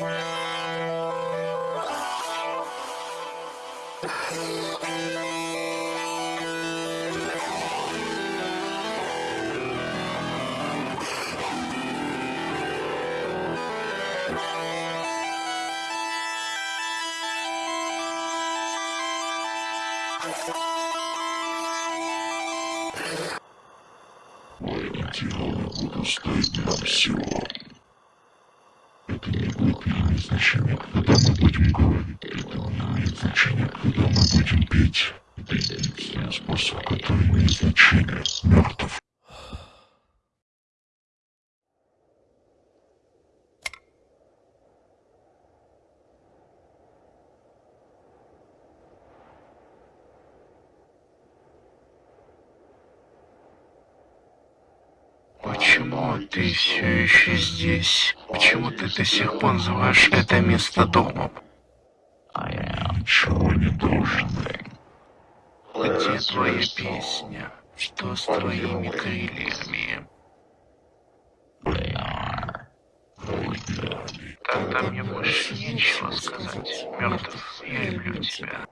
Wow. Идеалы будут стоить нам всего. Это не будет иметь значения, когда мы будем говорить. Это не значения, когда мы будем петь. Способ, который имеет значение. Мертв. Почему ты все еще здесь? Почему ты до сих пор называешь это место домом? Ничего не должен. Где твоя песня? Что с твоими крыльями? Тогда мне больше нечего сказать. Мертв, я люблю тебя.